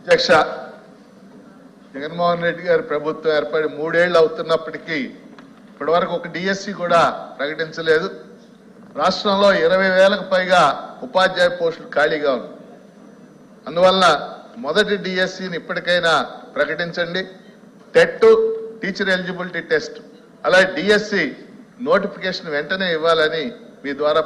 అధ్యక్ష జగన్మోహన్ రెడ్డి గారి ప్రభుత్వం ఏర్పడి మూడేళ్ళు అవుతున్నప్పటికీ ఇప్పటివరకు ఒక డిఎస్సి కూడా ప్రకటించలేదు. రాష్ట్రంలో ఇరవై వేలకు పైగా ఉపాధ్యాయ పోస్టులు ఖాళీగా ఉన్నాయి. అందువల్ల మొదటి డిఎస్సిని ఇప్పటికైనా ప్రకటించండి. టెట్ టీచర్ ఎలిజిబిలిటీ టెస్ట్ అలాగే డిఎస్సి నోటిఫికేషన్ వెంటనే ఇవ్వాలని మీ ద్వారా